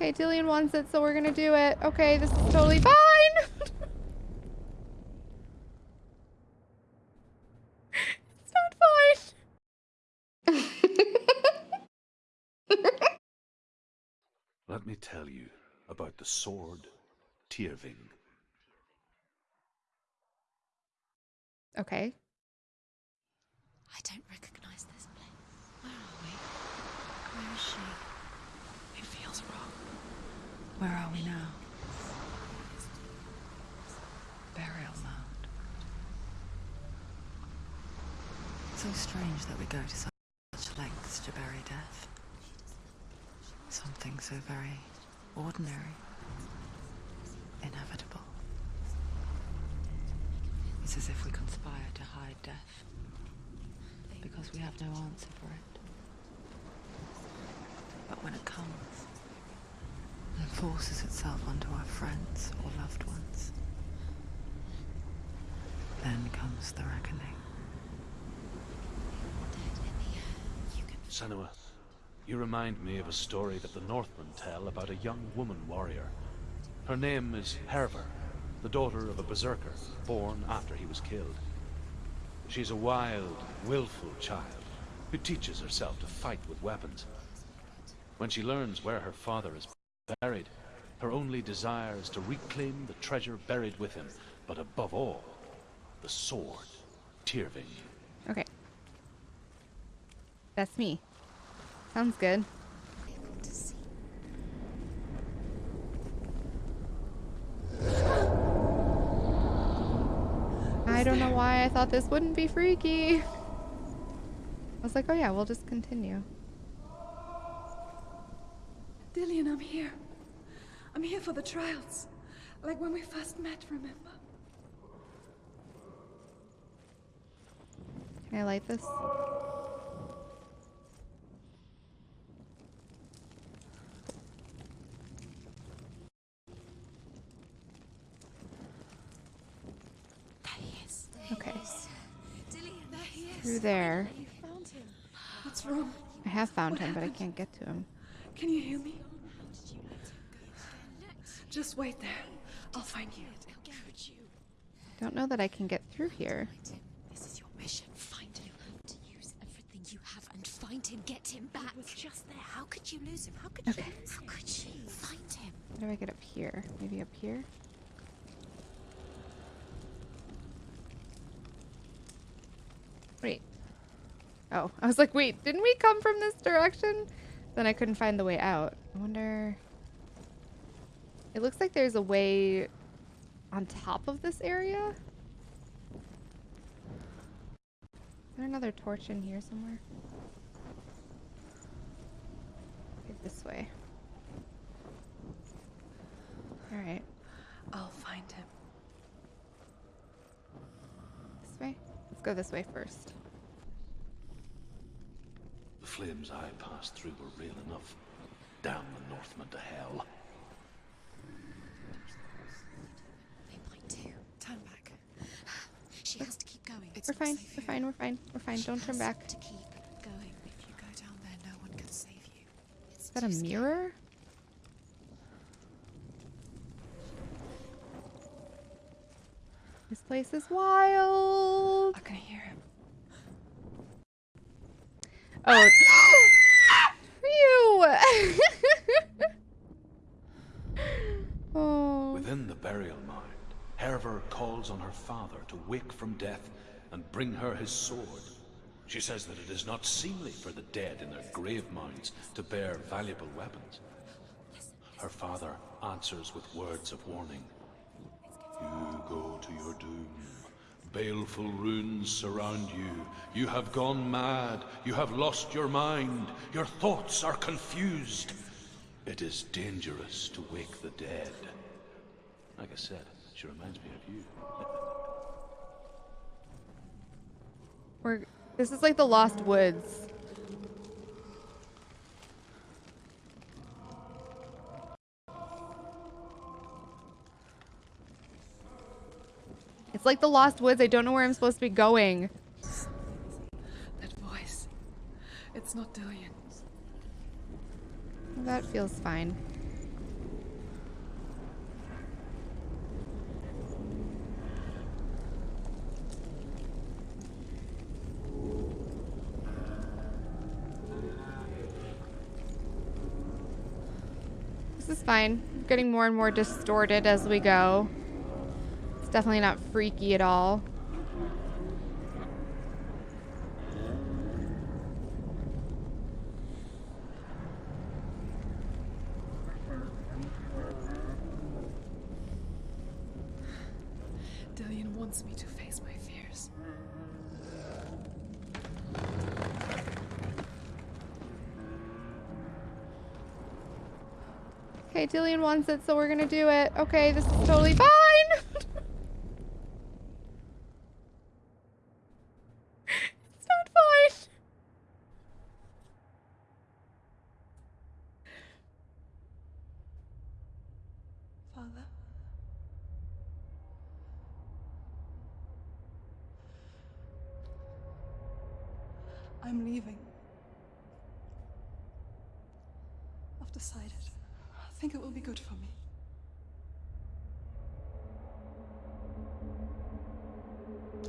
Okay, Dillion wants it, so we're gonna do it. Okay, this is totally fine. it's not fine. Let me tell you about the sword Tyrving. Okay. I don't recognize this place. Where are we? Where is she? It feels wrong. Where are we now? Burial mound. So strange that we go to such lengths to bury death. Something so very ordinary, inevitable. It's as if we conspire to hide death because we have no answer for it. But when it comes and forces itself onto our friends or loved ones, then comes the reckoning. Senua, you remind me of a story that the Northmen tell about a young woman warrior. Her name is Hervor, the daughter of a berserker, born after he was killed. She's a wild, willful child who teaches herself to fight with weapons. When she learns where her father is buried, her only desire is to reclaim the treasure buried with him, but above all, the sword, Tyrving. Okay. That's me. Sounds good. I don't know why I thought this wouldn't be freaky. I was like, oh yeah, we'll just continue. Dillion, I'm here. I'm here for the trials. Like when we first met, remember? Can I light this? Okay. Through there. You found him. What's wrong? I have found What him, but I can't get to him. Can you hear me? Just wait there. I'll find you. you. Don't know that I can get through here. This is your mission. Find him. To use everything you have and find him. Get him back. He was just there. How could you lose him? How could Okay. you lose him? How could you find him? How do I get up here? Maybe up here? Wait. Oh, I was like, wait, didn't we come from this direction? Then I couldn't find the way out. I wonder... It looks like there's a way on top of this area. Is there another torch in here somewhere? Okay, this way. Alright. I'll find him. This way? Let's go this way first. The flames I passed through were real enough. Damn the Northmen to hell. They might do. Turn back. She has to keep going. It's We're fine. We're fine. We're fine. We're fine. Don't turn back. To keep going. If you go down there, no one can save you. Is that a mirror? This place is wild. I can hear him. Oh. Phew. oh. Within the burial mound, Hervor calls on her father to wake from death and bring her his sword. She says that it is not seemly for the dead in their grave mounds to bear valuable weapons. Her father answers with words of warning. You go to your doom. Baleful runes surround you. You have gone mad. You have lost your mind. Your thoughts are confused. It is dangerous to wake the dead. Like I said, she reminds me of you. We're. This is like the Lost Woods. It's like the Lost Woods. I don't know where I'm supposed to be going. That voice. It's not Dillion. That feels fine. Fine. Getting more and more distorted as we go. It's definitely not freaky at all. Dillion wants me to face my fears. Okay, Dillion wants it, so we're gonna do it. Okay, this is totally fine. it's not fine. Father? I'm leaving. I've decided. I think it will be good for me.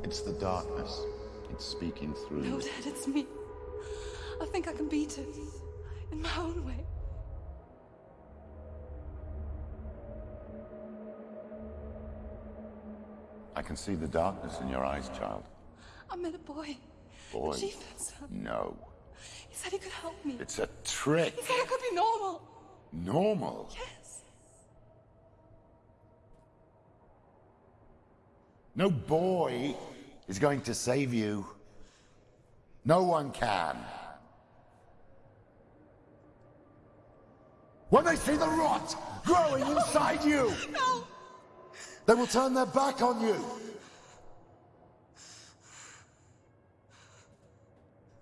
It's the darkness. It's speaking through No. Dad, it's me. I think I can beat it. In my own way. I can see the darkness in your eyes, child. I met a boy. Boy. The son. No. He said he could help me. It's a trick. He said I could be normal. Normal. Yes. No boy is going to save you. No one can. When they see the rot growing inside you, No! they will turn their back on you.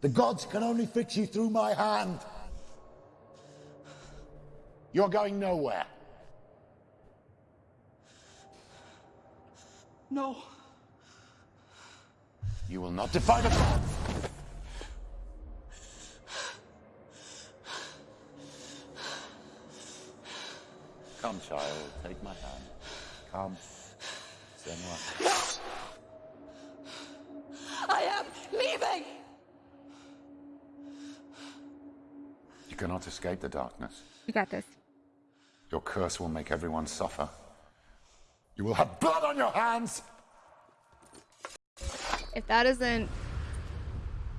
The gods can only fix you through my hand. You're going nowhere. No. You will not defy the gods. Come, child, take my hand. Come. Senua. I am leaving! You cannot escape the darkness. You got this. Your curse will make everyone suffer. You will have blood on your hands! If that isn't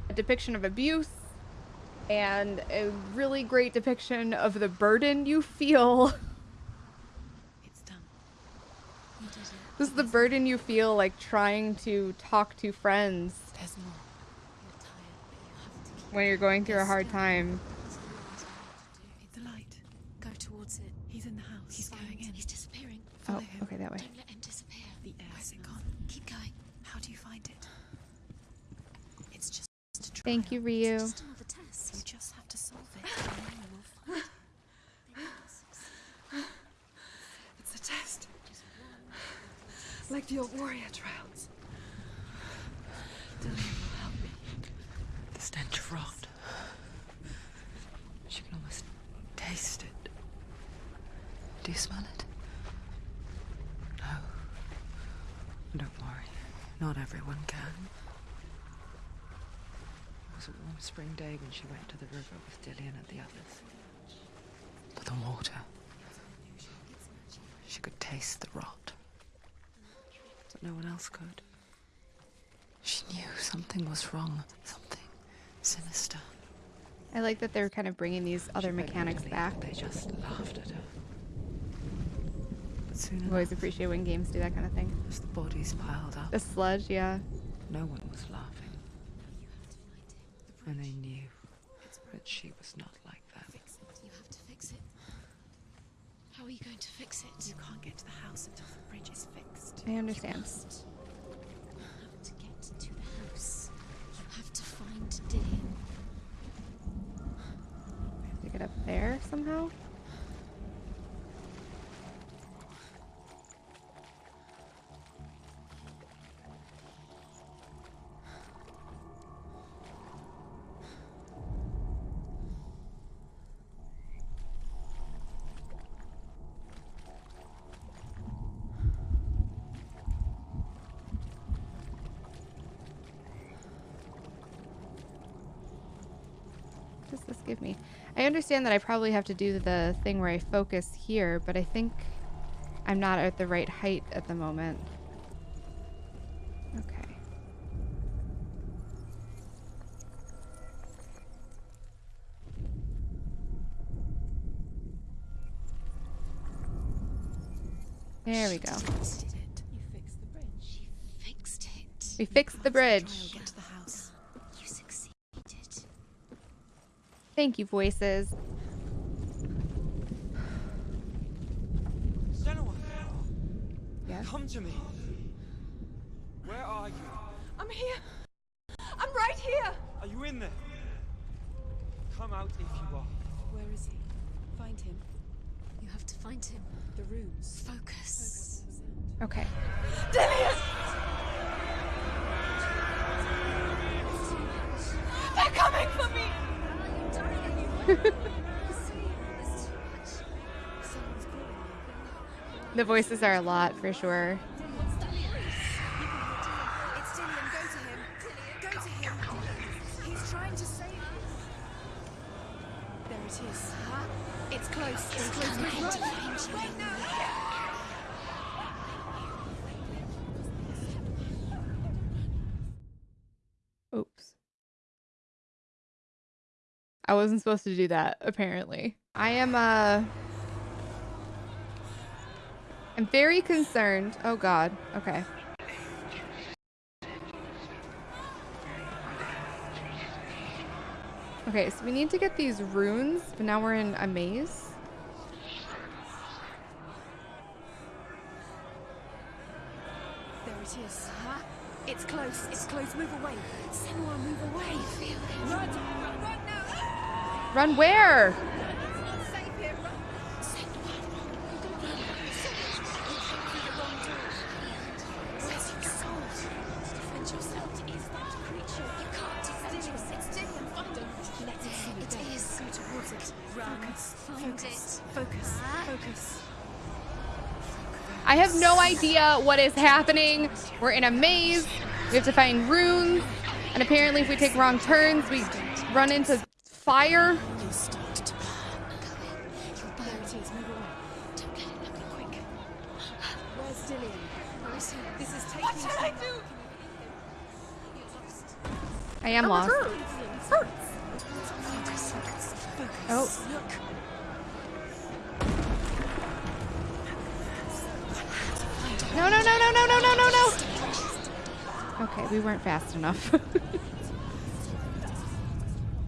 a depiction of abuse and a really great depiction of the burden you feel, It's done. It. this is the burden you feel like trying to talk to friends There's more. You're tired, but you have to keep when you're going through a hard time. Otherwise, what to do. The light. Go towards it. He's in the house. He's Find- going in. He's disappearing. Oh, Follow him. okay, that way. Don't let him disappear. The air Where's it smells. gone? Keep going. How do you find it? It's just a trial. Thank you, Ryu. It's just another test. You just have to solve it, and then you will find it. It's a test. Like the old warrior trials. Dillion will help me. The stench of rot. She can almost taste it. Do you smell it? No. Don't worry. Not everyone can. It was a warm spring day when she went to the river with Dillion and the others. But the water. She could taste the rot. But no one else could. She knew something was wrong, something sinister. I like that they're kind of bringing these other She mechanics back. They just laughed at her. But soon I always appreciate when games do that kind of thing. as the bodies piled up, The sludge, yeah. no one was laughing. And they knew that she was not like that. You have to fix it. How are you going to fix it? You can't get to the house until the bridge is fixed. I understand. You have to get to the house. You have to find Dillion. To get up there somehow. This give me? I understand that I probably have to do the thing where I focus here, but I think I'm not at the right height at the moment. Okay. There we go. You fixed the bridge. Fixed it. We fixed the bridge. Try and get to the house. You succeeded. Thank you, voices. Senua, Yes. come to me. Where are you? I'm here. I'm right here. Are you in there? Come out if you are. Where is he? Find him. You have to find him. The rooms. Focus. Okay. They're coming for me. The voices are a lot for sure. Wasn't supposed to do that, apparently. I am, uh... I'm very concerned. Oh god. Okay. Okay, so we need to get these runes, but now we're in a maze. There it is. It's close. It's close. Move away. Senua, move away. Run. Run, run now. Run where? I have no idea what is happening. We're in a maze. We have to find runes. And apparently if we take wrong turns, we run into fire. To burn. There it is. Move away. Don't let it happen quick. Where's Dillion? Where is he? This is taking What shall I do? Lost. I am lost. Focus. Oh, Look. no, no, no, no, no, no, no, no, no. Okay, we weren't fast enough.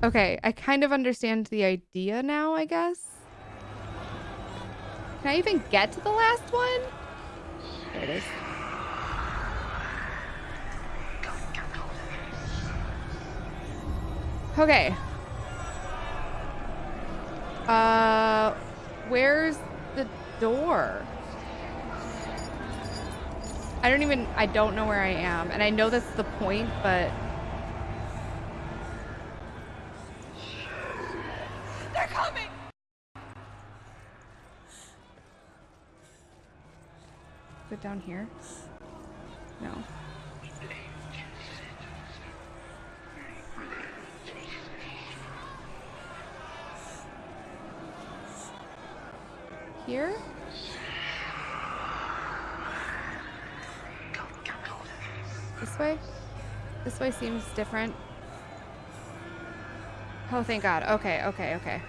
okay, I kind of understand the idea now, I guess. Can I even get to the last one? There it is. Okay. Uh, where's the door? I don't even, I don't know where I am. And I know that's the point, but down here? No. Here? This way? This way seems different. Oh, thank God. Okay, okay, okay.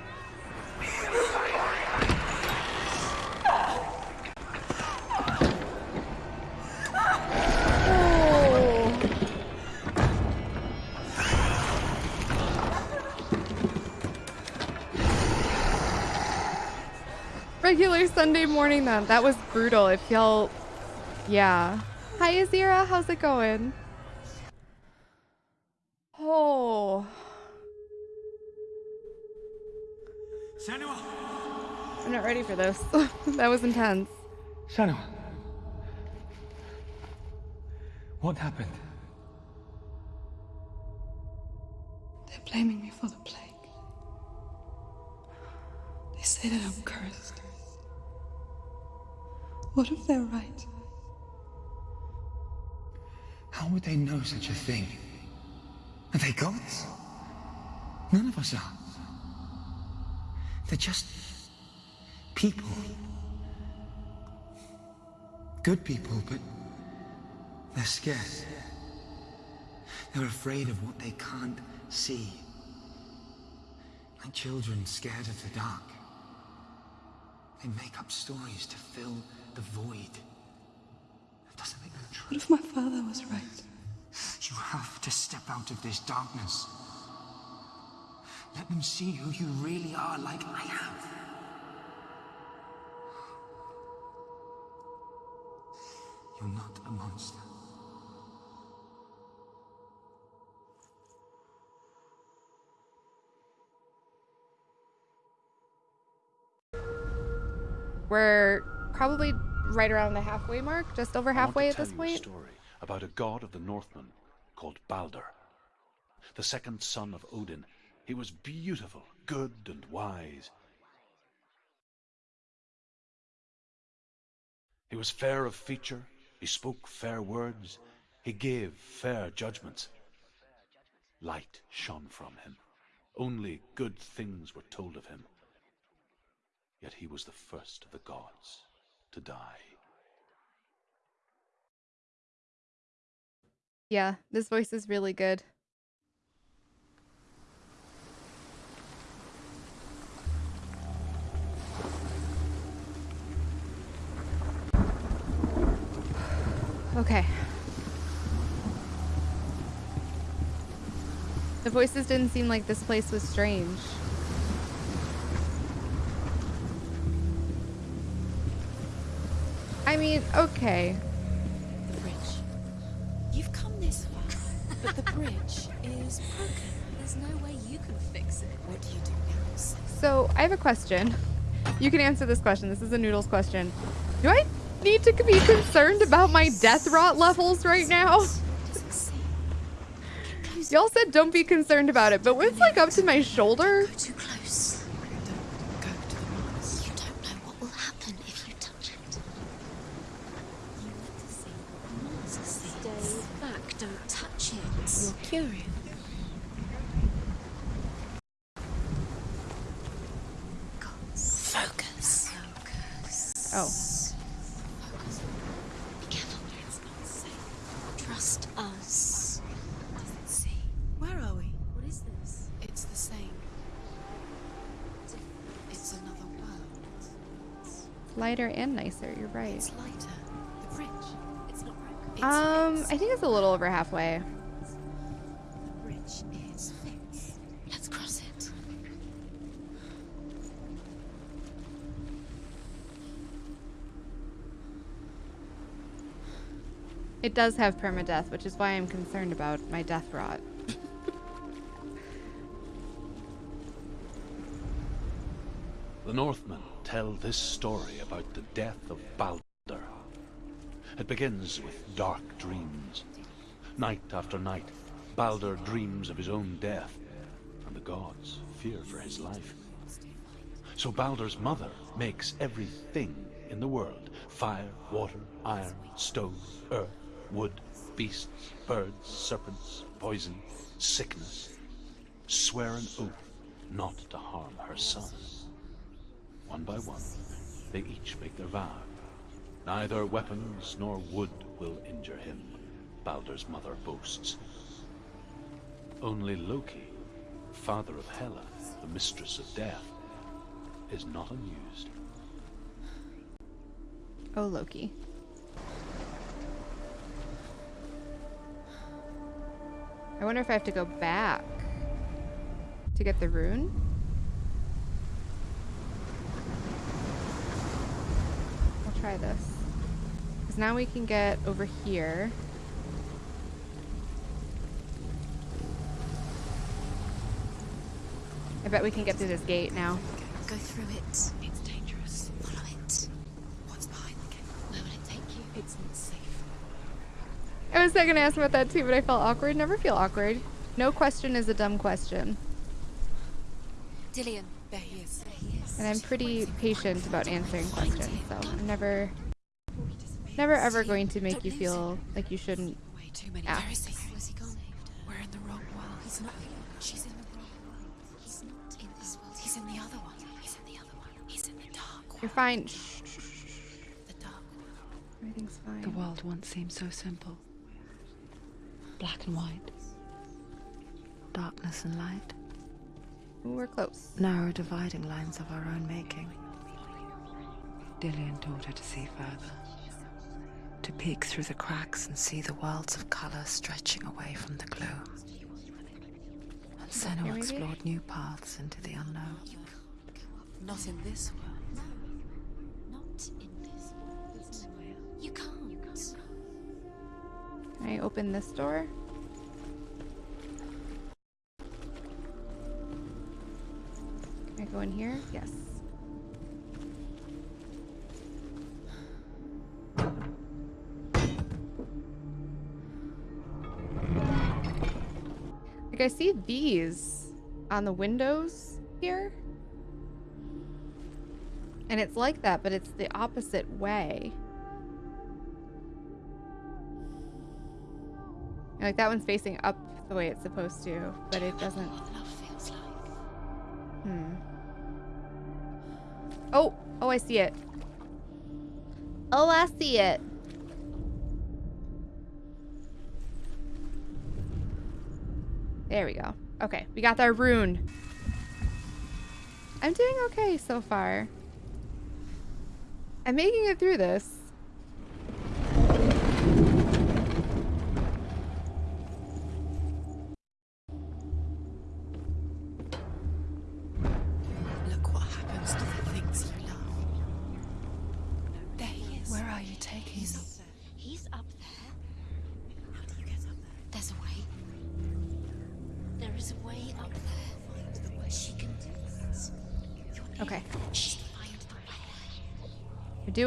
Regular Sunday morning then. That was brutal. It felt yeah. Hi Azira, how's it going? Oh. Senua! I'm not ready for this. that was intense. Senua! What happened? They're blaming me for the plague. They say that I'm cursed. What if they're right? How would they know such a thing? Are they gods? None of us are. They're just people. Good people, but they're scared. They're afraid of what they can't see. Like children scared of the dark. They make up stories to fill the void. That doesn't make them true. What if my father was right? You have to step out of this darkness. Let them see who you really are, like I am. You're not a monster. We're probably right around the halfway mark, just over I want to halfway at this point. story about a god of the Northmen called Balder. The second son of Odin. He was beautiful, good, and wise. He was fair of feature, he spoke fair words, he gave fair judgments. Light shone from him. Only good things were told of him. Yet he was the first of the gods to die. Yeah, this voice is really good. Okay. The voices didn't seem like this place was strange. I mean, okay. The bridge. You've come this far, but the bridge is broken. There's no way you can fix it. What do you do now? So I have a question. You can answer this question. This is a noodles question. Do I need to be concerned about my death rot levels right now? doesn't see. Close Y'all said don't be concerned about it, but when it's like up to my shoulder, Go too close. Don't go to the Mars. You don't know what will happen if you touch it. You need to see what Mars sees. Stay back. Don't touch it. You're curious. Focus. Focus. oh, Focus. Be careful. It's not safe. Trust us. Doesn't see. Where are we? What is this? It's the same. It's another world. Lighter and nicer. You're right. It's lighter. The bridge. It's not broken. It's Um, fixed. I think it's a little over halfway. The bridge is fixed. Let's cross it. It does have permadeath, which is why I'm concerned about my death rot. The Northmen tell this story about the death of Balder. It begins with dark dreams. Night after night, Balder dreams of his own death, and the gods fear for his life. So Balder's mother makes everything in the world fire, water, iron, stone, earth, wood, beasts, birds, serpents, poison, sickness swear an oath not to harm her son. One by one, they each make their vow. Neither weapons nor wood will injure him, Balder's mother boasts. Only Loki, father of Hela, the mistress of death, is not amused. Oh, Loki. I wonder if I have to go back to get the rune. I'll try this. Because now we can get over here. I bet we can get through this gate now. Go through it. It's dangerous. Follow it. What's behind the gate? Where will it take you? It's not safe. I was gonna ask about that too, but I felt awkward. Never feel awkward. No question is a dumb question. Dillion. There he is. There he is. And I'm pretty patient about answering questions, so I'm never, never ever going to make you feel like you shouldn't Way too many. ask. Where is he? Where's he gone? We're in the wrong world. He's not here. She's in the wrong world. He's not in this world. He's in the other one. He's in You're fine. Shh, shh, shh. The dark Everything's fine. The world once seemed so simple. Black and white. Darkness and light. Ooh, we're close. Narrow dividing lines of our own making. Dillion taught her to see further. To peek through the cracks and see the worlds of color stretching away from the gloom. And Senua maybe? explored new paths into the unknown. Not in this world. No, not in this world. You can't. Can I open this door? Go in here? Yes. Like I see these on the windows here. And it's like that, but it's the opposite way. Like that one's facing up the way it's supposed to, but it doesn't. Oh, oh, I see it. Oh, I see it. There we go. Okay, we got our rune. I'm doing okay so far. I'm making it through this.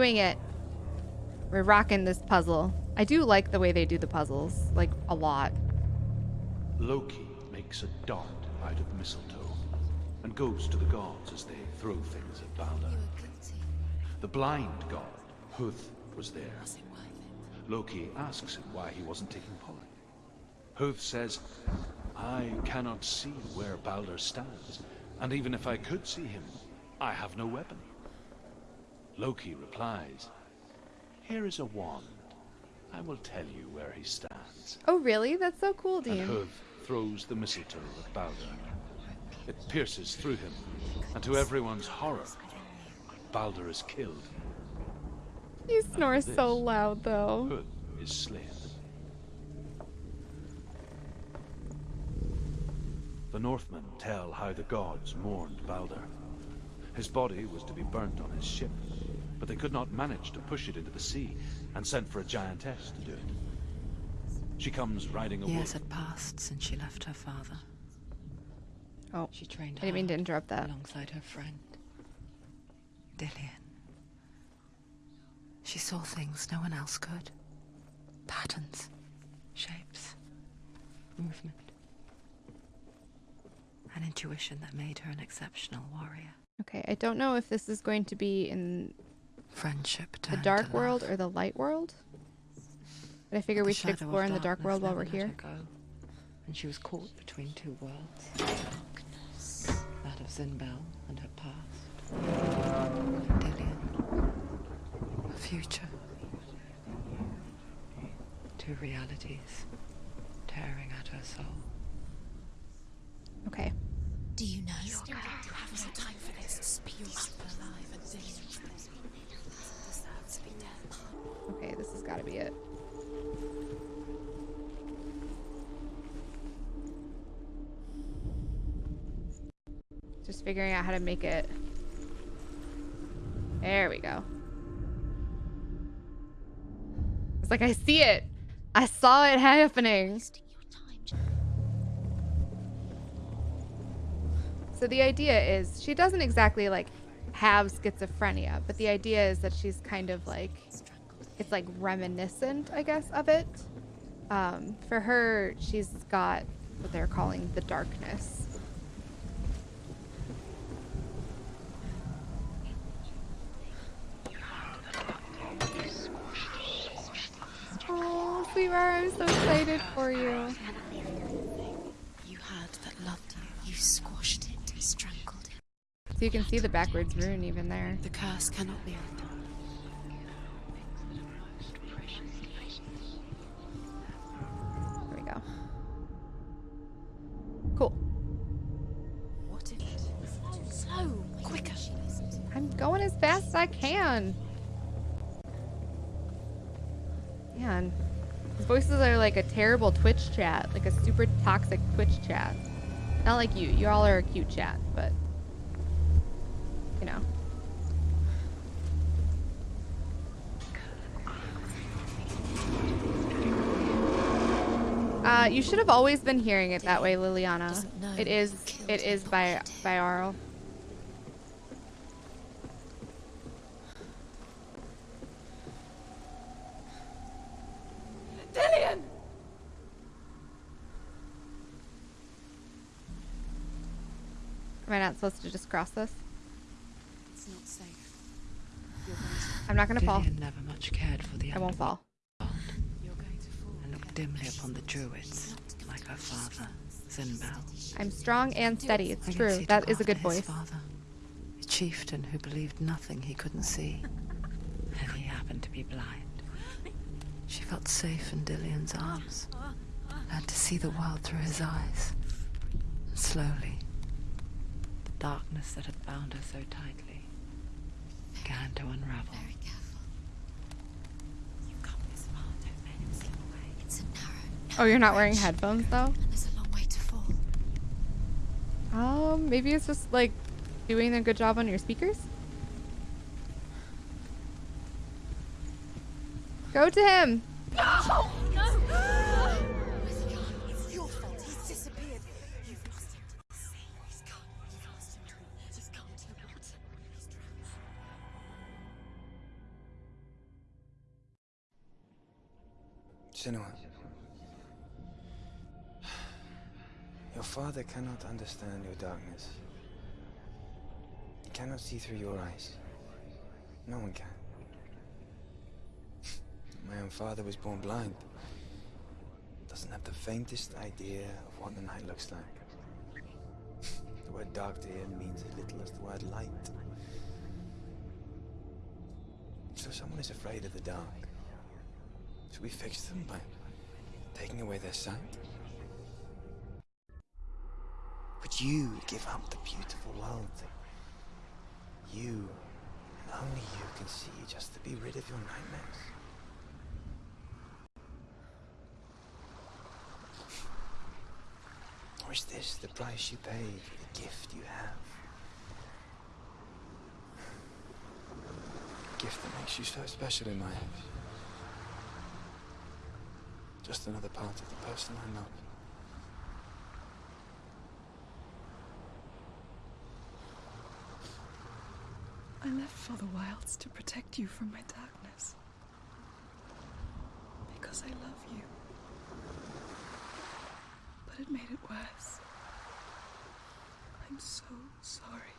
Doing it. We're rocking this puzzle. I do like the way they do the puzzles, like a lot. Loki makes a dart out of mistletoe and goes to the gods as they throw things at Balder. You were guilty. The blind god, Huth, was there. Was it worth it? Loki asks him why he wasn't taking part. Huth says, I cannot see where Balder stands, and even if I could see him, I have no weapon. Loki replies, Here is a wand. I will tell you where he stands. Oh, really? That's so cool, Dean. And. Huth throws the mistletoe at Balder. It pierces through him, and to everyone's horror, Balder is killed. You snore this- so loud, though. Huth is slain. The Northmen tell how the gods mourned Balder. His body was to be burnt on his ship, but they could not manage to push it into the sea and sent for a giantess to do it. She comes riding a Years wolf. had passed since she left her father. Oh, She trained I didn't mean to interrupt that. alongside her friend, Dillion. She saw things no one else could. Patterns, shapes, movement. An intuition that made her an exceptional warrior. Okay, I don't know if this is going to be in Friendship the dark to world love. or the light world. But I figure The we should explore in the dark world while we're here. go, and she was caught between two worlds. Darkness. That of Zynbel and her past. And Dillion. A future. Two realities tearing at her soul. Okay. Do you know? You have no time for this. You're up alive and dangerous. Okay, this has got to be it. Just figuring out how to make it. There we go. It's like I see it. I saw it happening. So the idea is she doesn't exactly like have schizophrenia, but the idea is that she's kind of like it's like reminiscent, I guess, of it. Um, for her, she's got what they're calling the darkness. Oh, sweetheart, I'm so excited for you. You had that loved you. You squashed it strangled it. So you can see the backwards rune even there. The curse cannot be fast as I can. Man, these voices are like a terrible Twitch chat, like a super toxic Twitch chat. Not like you. You all are a cute chat, but you know. Uh, you should have always been hearing it that way, Liliana. It is, it is by what he did. by Arl. Dillion! Am I not supposed to just cross this? It's not safe. You're going to, I'm not gonna fall. Dillion never much cared for the I won't fall. underworld you're going to fall. and looked dimly upon the druids, like her father, Zynbel. I'm strong and steady. It's true. he That took is a good after voice. Father, a chieftain who believed nothing he couldn't see, and he happened to be blind. She felt safe in Dillion's arms, learned to see the world through his eyes. And slowly, the darkness that had bound her so tightly began to unravel. Very careful. You've come this far, don't let him slip away. It's a narrow, Oh, you're not wearing headphones though? and there's a long way to fall. Um, maybe it's just like doing a good job on your speakers. Go to him. No! Senua. Your father cannot understand your darkness. He cannot see through your eyes. No one can. My own father was born blind. Doesn't have the faintest idea of what the night looks like. The word dark to him means as little as the word light. So someone is afraid of the dark. Should we fix them by taking away their sight? Would you give up the beautiful world that you and only you can see just to be rid of your nightmares? Or is this the price you pay for the gift you have? A gift that makes you so special in my eyes. Just another part of the person I love. I left for the wilds to protect you from my darkness. Because I love you. But it made it worse. I'm so sorry.